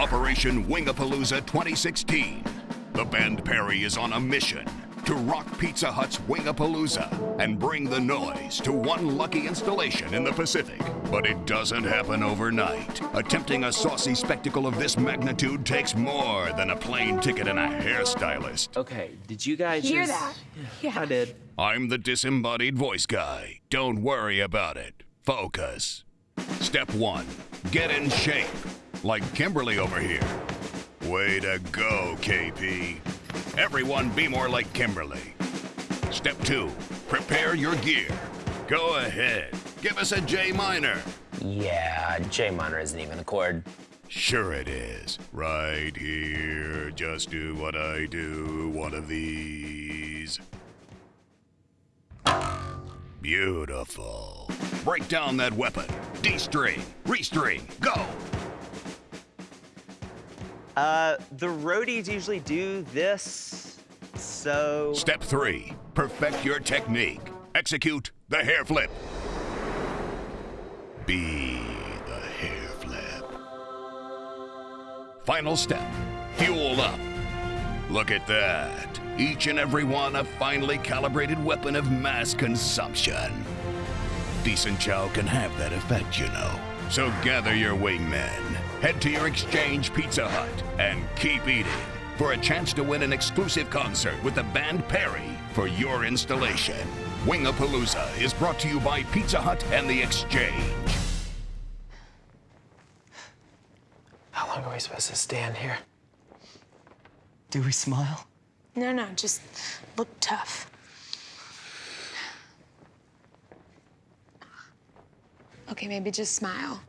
Operation Wingapalooza 2016. The band Perry is on a mission to rock Pizza Hut's Wingapalooza and bring the noise to one lucky installation in the Pacific. But it doesn't happen overnight. Attempting a saucy spectacle of this magnitude takes more than a plane ticket and a hairstylist. Okay, did you guys Hear just... that? Yeah. I did. I'm the disembodied voice guy. Don't worry about it. Focus. Step one, get in shape. Like Kimberly over here. Way to go, KP. Everyone be more like Kimberly. Step two, prepare your gear. Go ahead, give us a J minor. Yeah, J minor isn't even a chord. Sure it is. Right here, just do what I do, one of these. Beautiful. Break down that weapon. D-string, re-string, go! Uh, the roadies usually do this, so... Step three, perfect your technique. Execute the hair flip. Be the hair flip. Final step, fuel up. Look at that. Each and every one a finely calibrated weapon of mass consumption. Decent chow can have that effect, you know. So gather your wingmen, head to your exchange Pizza Hut, and keep eating for a chance to win an exclusive concert with the band Perry for your installation. Wingapalooza is brought to you by Pizza Hut and the Exchange. How long are we supposed to stand here? Do we smile? No, no, just look tough. Okay, maybe just smile.